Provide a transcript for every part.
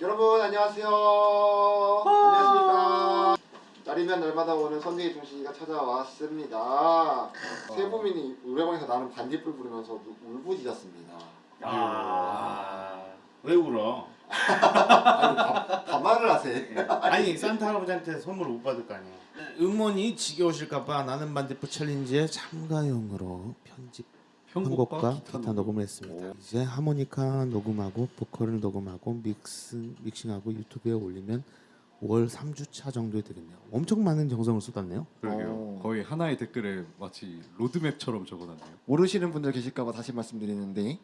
여러분 안녕하세요. 안녕하십니까. 날이면 날마다 오는 선대의 중식이가 찾아왔습니다. 세부민이 노래방에서 나는 반딧불 부르면서 울- 울부짖었습니다. 아. 왜 울어? 아니 반말을 하세요. 아니 산타 할아버지한테 선물 못 받을 거 아니야. 응원이 지겨우실까봐 나는 반딧불 챌린지에 참가용으로 편집 편곡과 기타 녹음을 했습니다. 이제 하모니카 녹음하고 보컬을 녹음하고 믹스 믹싱하고 유튜브에 올리면 5월 3주차 정도에 되겠네요. 엄청 많은 정성을 쏟았네요. 그러게요. 어. 거의 하나의 댓글에 마치 로드맵처럼 적어놨네요. 모르시는 분들 계실까봐 다시 말씀드리는데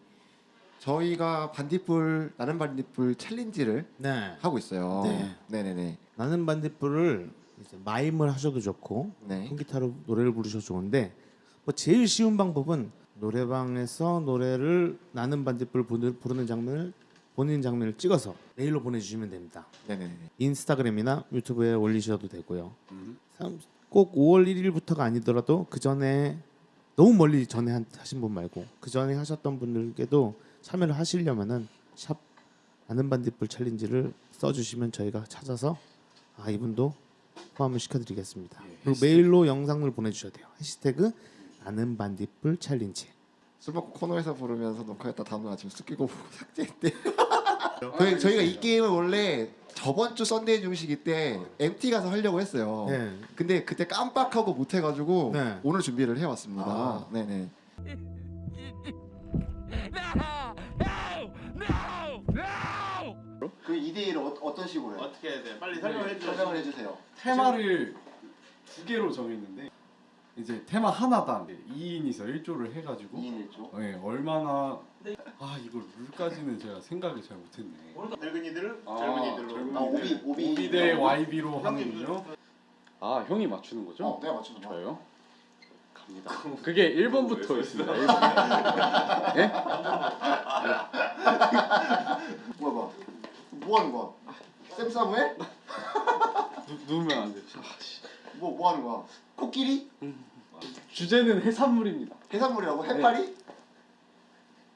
저희가 반딧불 나는 반딧불 챌린지를 네. 하고 있어요. 네. 네네네. 나는 반딧불을 이제 마임을 하셔도 좋고 네. 통기타로 노래를 부르셔도 좋은데 뭐 제일 쉬운 방법은 노래방에서 노래를 나는 반딧불 부르- 부르는 장면을 본인 장면을 찍어서 메일로 보내주시면 됩니다. 네네네. 인스타그램이나 유튜브에 올리셔도 되고요. 음. 참, 꼭 5월 1일부터가 아니더라도 그 전에 너무 멀리 전에 한- 하신 분 말고 그 전에 하셨던 분들께도 참여를 하시려면은 샵 나는 반딧불 챌린지를 써주시면 저희가 찾아서 아 이분도 포함을 시켜드리겠습니다. 예, 그리고. 메일로 영상을 보내주셔야 돼요. 해시태그 나는 반딧불 챌린지. 술 먹고 코노에서 부르면서 녹화했다 다음날 아침 술 깨고 보고 삭제했대. 저희 저희가 이 게임을 원래 저번 주 썬데이 중식이 때 MT 가서 하려고 했어요. 네. 근데 그때 깜빡하고 못 해가지고 네. 오늘 준비를 해왔습니다. 아. 네네. 그 2대 1을 어, 떤 식으로 해요? 어떻게 해야 돼? 빨리 설명을 해주세요. 테마를 두 개로 정했는데 이제 테마 하나당 2인이서 1조를 해가지고 2인 1조. 네, 얼마나 아 이걸 룰까지는 제가 생각을 잘 못했네. 늙은이들을 아, 아 오비 오비. 오비 대 YB로 하는군요. 아 형이 맞추는 거죠? 어 내가 맞추는 거. 저요? 갑니다. 그게 1번부터 있습니다. 1번. 예? 뭐야 뭐? 뭐 하는 거야? 쌤 사무해? 누, 누우면 안 돼. 아, 씨. 뭐뭐 하는 거야? 코끼리? 주제는 해산물입니다. 해산물이라고? 해파리?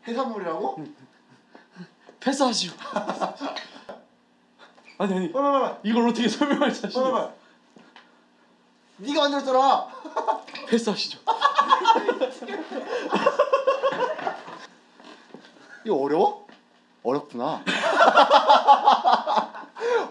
해산물이라고? 패스하시오. 아니 아니 빨리 빨리 이걸 어떻게 설명할 자신이 없어. 네가 만들었잖아. 패스하시죠. 이거 어려워? 어렵구나.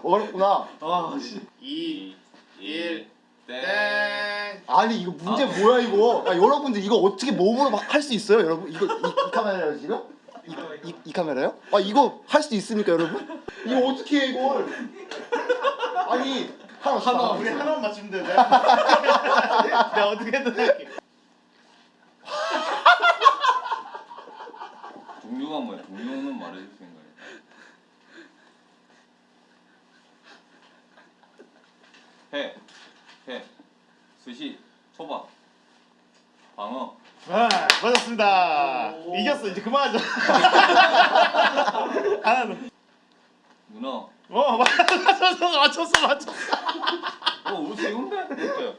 어렵구나. 아 씨. 2, 1, 땡. 아니 이거 문제 뭐야 이거? 아, 여러분들 이거 어떻게 몸으로 할수 있어요, 여러분? 이거 이, 이 카메라요 지금? 이, 이, 이 카메라요? 아 이거 할 수 있습니까, 여러분? 이거 어떻게 해 이걸? 아니 하나 하나 우리 하나만 맞추면 돼. 내가 어떻게든 할게. 동료가 뭐야? 동료는 말해줄 생각이야. 해, 해, 스시, 초밥, 방어, 아, 맞았습니다. 이제 그만하자. 하나 더. 문어. 어, 맞췄어. 맞췄어. 맞췄어. 어, 우리? 어때요?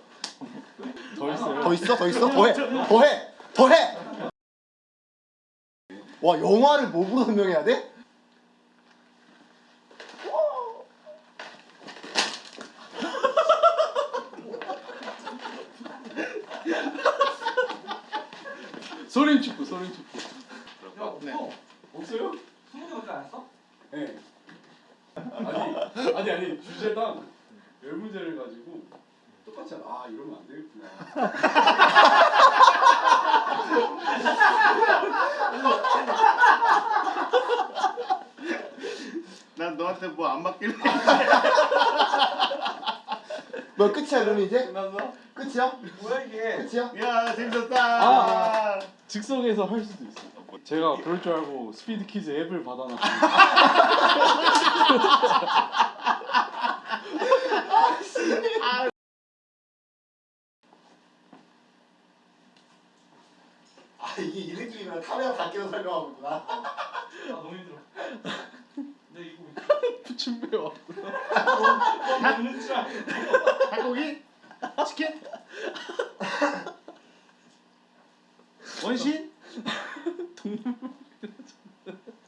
더 있어요. 더 있어? 더 있어? 더해 더해 더해. 와 영화를 뭐로 설명해야 돼? 소린 축구, 소린 축구. 네. 없어요? 스무 개밖에 안 했어? 네. 아니, 아니 주제당 열 문제를 가지고 똑같이. 아 이러면 안 되겠구나. 난 너한테 뭐 안 맞길래. 뭐 끝이야 그럼 이제? 끝났어? 끝이야? 뭐야 이게? 끝이야? 야, 재밌었다. 아. 즉석에서 할 수도 있어. 제가 그럴 줄 알고 스피드 퀴즈 앱을 받아놨어요. 아 이게 이 느낌이면 카메라 밖에서 설명하고 있구나. 준비 와. 닭고기? 치킨? 원신?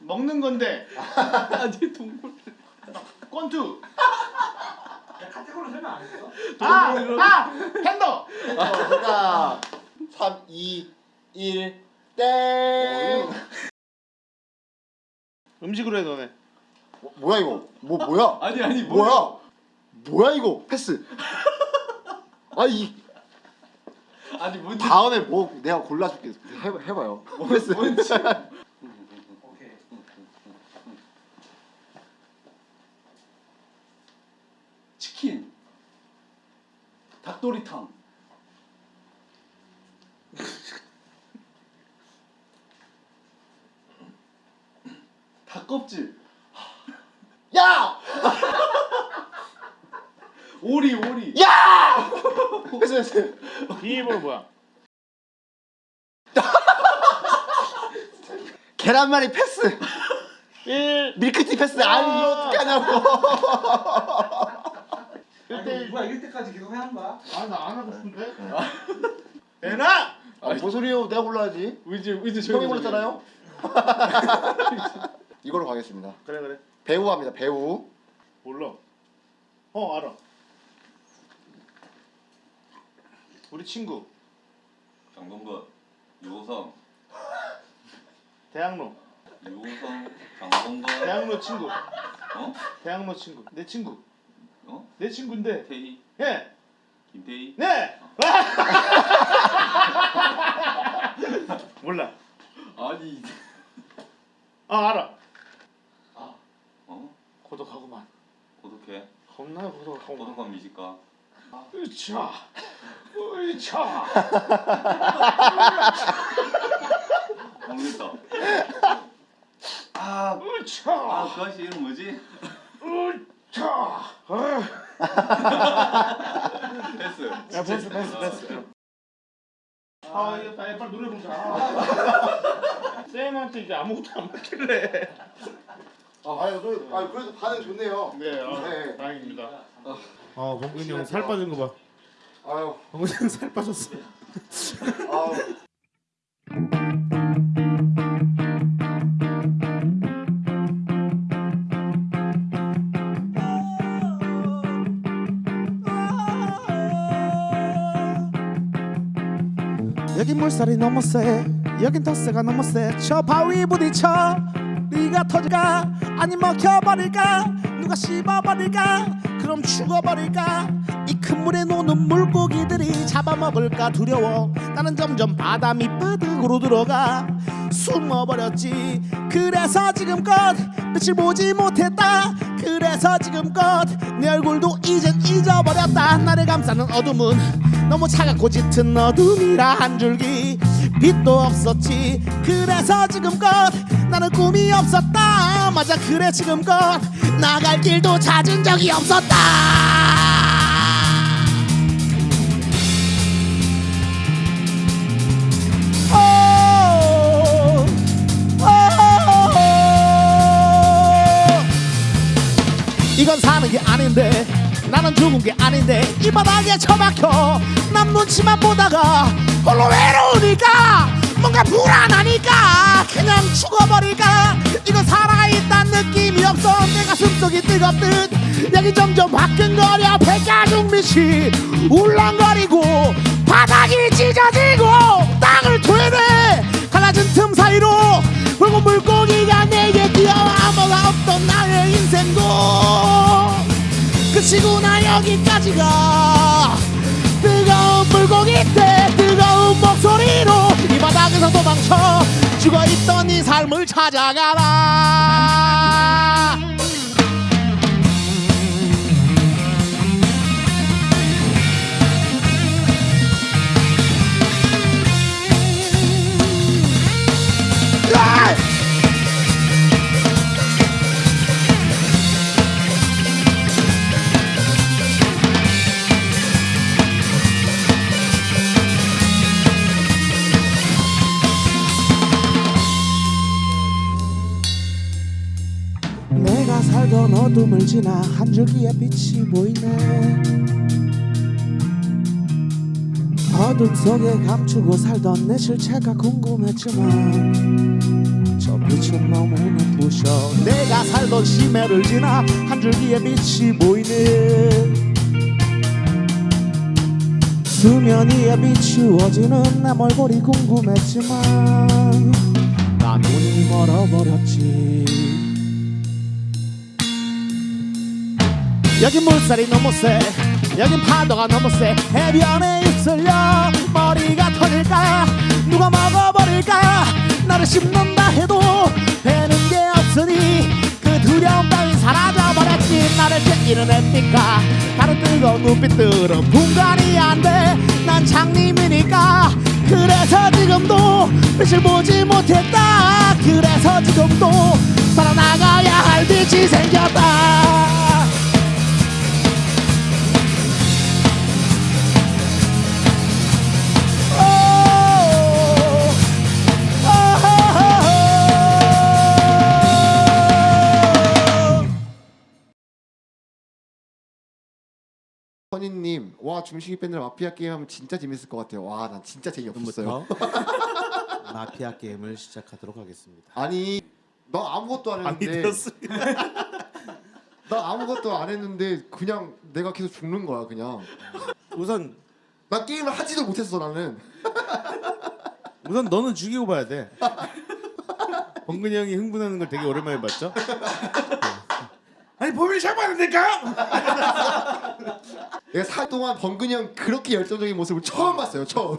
먹는 건데 아니 동물. 권투. 카테고리 설명 안 했어? 아, 아, 핸더. 어, 정답 3 2 1 땡. 음식으로 해 너네. 뭐, 뭐야 이거? 뭐 뭐야? 아니 아니 뭐야? 뭐야 이거? 패스. 아이 아니 뭔지 다음에 뭐 내가 골라줄게. 해 해봐요. 패스. 오케이 치킨 닭도리탕 닭껍질 야! 오리 야! 패스 패스. 비밀번호 뭐야? 계란말이 패스. 1 밀크티 패스. 아니 이거 어떻게 하냐고. 아니, 뭐야 이럴 때까지 계속 하는 거야? 아 나 안 하고 싶은데. 애나. 아, 뭔 소리요? 내가 골라야지. 의지 의지 형이 골랐잖아요. 이걸로 가겠습니다. 그래 그래. 배우 합니다. 배우. 몰라. 어 알아. 우리 친구 장동건 유호성 대학로 유호성 장동건 대학로 친구 어? 대학로 친구 내 친구 어? 내 친구인데 태희 예 김태희 네. 몰라. 아니 아 알아. 어? 고독하구만. 고독해 겁나 고독하구만. 고독한 미식가 으차. 으차. 모르겠다 아아 으차. 그 아저씨 이름 뭐지? 으차. 아. 패스 야 패스 패스 패스. 아 이거 빨리 노래 부르자. 쌤한테 이제 아무것도 안 맞길래. 아유, 그래도, 아유, 그래도 반응 좋네요. 네, 아, 네. 다행입니다. 어, 범근이 형 살 빠진 거 봐. 아유, 범근이 형 살 빠졌어. 아유. 여긴 물살이 너무 세 여긴 덧세가 너무 세저 바위 부딪혀 네가 터질까? 아니 먹혀버릴까? 누가 씹어버릴까? 그럼 죽어버릴까? 이 큰 물에 노는 물고기들이 잡아먹을까? 두려워. 나는 점점 바다 밑바닥으로 들어가 숨어버렸지. 그래서 지금껏 빛을 보지 못했다. 그래서 지금껏 내 얼굴도 이젠 잊어버렸다. 나를 감싸는 어둠은 너무 차갑고 짙은 어둠이라 한 줄기. 빛도 없었지. 그래서 지금껏 나는 꿈이 없었다. 맞아 그래 지금껏 나갈 길도 찾은 적이 없었다. 오, 오, 이건 사는 게 아닌데 나는 죽은 게 아닌데 이 바닥에 처박혀 남 눈치만 보다가 홀로 외로우니까 뭔가 불안하니까 그냥 죽어버릴까? 이건 살아있단 느낌이 없어. 내 가슴속이 뜨겁듯. 여기 점점 화끈거려. 백가죽 밑이 울렁거리고 바닥이 찢어지고 땅을 되네 갈라진 틈 사이로 붉은 물고기가 내게 뛰어와 뭐가 없던 나의 인생도. 끝이구나 여기까지가 뜨거운 물고기 때 목소리로 이 바닥에서 도망쳐 죽어있던 이 삶을 찾아가라 지나 한 줄기의 빛이 보이네. 어둠 속에 감추고 살던 내 실체가 궁금했지만 저 빛은 너무 눈부셔. 내가 살던 심해를 지나 한 줄기의 빛이 보이네. 수면 위에 비추어지는 내 얼굴이 궁금했지만 나 눈이 멀어버렸지 여긴 물살이 너무 세. 여긴 파도가 너무 세. 해변에 있으려 머리가 터질까? 누가 먹어버릴까? 나를 씹는다 해도 되는 게 없으니 그 두려움 따윈 사라져버렸지. 나를 제끼는 햇빛과 다른 뜨거운 눈빛들은 분간이 안돼난 장님이니까. 그래서 지금도 빛을 보지 못했다. 그래서 지금도 살아나가야 할 빛이 생겼 선희님, 와 중식이 밴드 마피아 게임 하면 진짜 재밌을 것 같아요. 와, 난 진짜 재미없었어요. 지금부터 마피아 게임을 시작하도록 하겠습니다. 아니, 너 아무것도 안 했는데, 나 아무것도 안 했는데 그냥 내가 계속 죽는 거야, 그냥. 우선 나 게임을 하지도 못했어, 나는. 우선 너는 죽이고 봐야 돼. 범근이 형이 흥분하는 걸 되게 오랜만에 봤죠? 아니 범인을 잡아야 된다니까? 내가 살 동안 번근이 형 그렇게 열정적인 모습을 처음 봤어요, 처음.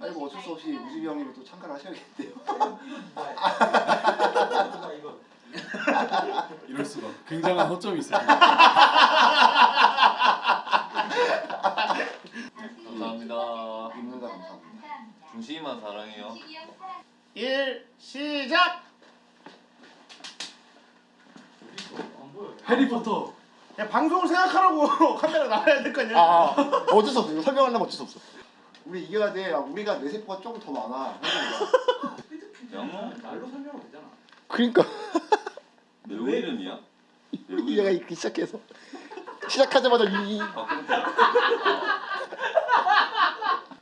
아니 뭐 어쩔 수 없이 우집이 형님이 또 참가를 하셔야겠대요. 이럴 수가. 굉장한 허점이 있습니다. 감사합니다. 입는다 감사합니다. 중식이만 사랑해요. 1 시작. 해리포터. 야 방송을 생각하라고 카메라 나와야 될 거 아니야? 아, 아 어쩔 수 없어. 설명하려면 어쩔 수 없어. 우리 이겨야 돼. 아, 우리가 내 세포가 좀더 많아. 영어? 말로 설명하면 되잖아. 그러니까 배우 이름이야? 배우 얘가 이름? 이렇게 시작해서 시작하자마자 이. 이- 박근태.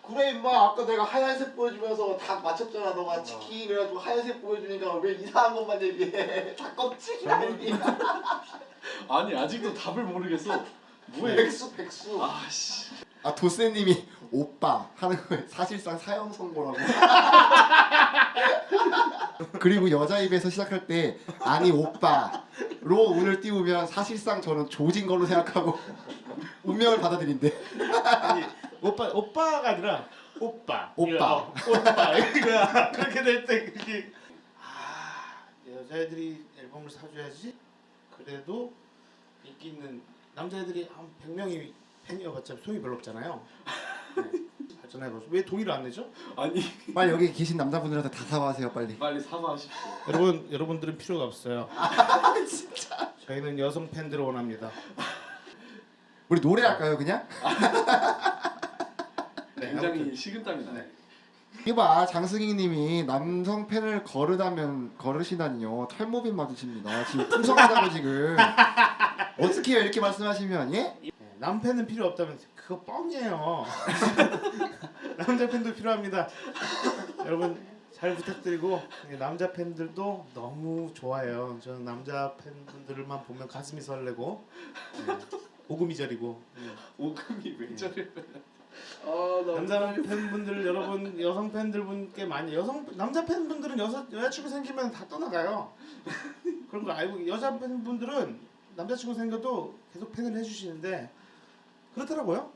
그래 임마 아까 내가 하얀색 보여주면서 다 맞췄잖아 너가 치킨 그래가지고 하얀색 보여주니까 왜 이상한 것만 얘기해 다 껍질이라니 아니 아직도 답을 모르겠어. 뭐해? 백수 백수 아씨. 아 도세님이 오빠 하는 거에 사실상 사형 선고라고 그리고 여자 입에서 시작할 때 아니 오빠로 운을 띄우면 사실상 저는 조진 걸로 생각하고 운명을 받아들인대 아니 오빠 오빠가 아니라 오빠 오빠. 어, 오빠 이거야 그렇게 될 때 그게 아 여자애들이 앨범을 사줘야지 그래도 인기 있는 남자애들이 한 100명이 팬이어봤자 소용이 별로 없잖아요 네. 발전해봐서 왜 동의를 안 내죠? 아니 빨리 여기 계신 남자분들한테 다 사과하세요 빨리 빨리 사과하십시오. 여러분 여러분들은 필요가 없어요 저희는 여성 팬들을 원합니다 우리 노래 할까요 그냥? 네, 굉장히 아무튼. 식은땀이 나네. 이봐 장승희님이 남성 팬을 거르다면 거르시다니요 탈모빈 맞으십니다 지금 풍성하다고 지금 어떻게 이렇게 말씀하시면 예? 네, 남팬은 필요 없다면 그거 뻥이에요. 남자 팬도 필요합니다. 여러분 잘 부탁드리고 네, 남자 팬들도 너무 좋아요. 저는 남자 팬분들만 보면 가슴이 설레고 네, 오금이 저리고 네. 오금이 왜 저래? 아나 남자 팬분들 여러분 여성 팬들 분께 많이 여성 남자 팬분들은 여자 여자친구 생기면 다 떠나가요. 그런 거 알고 여자 팬분들은 남자친구 생겨도 계속 팬을 해주시는데 그렇더라고요.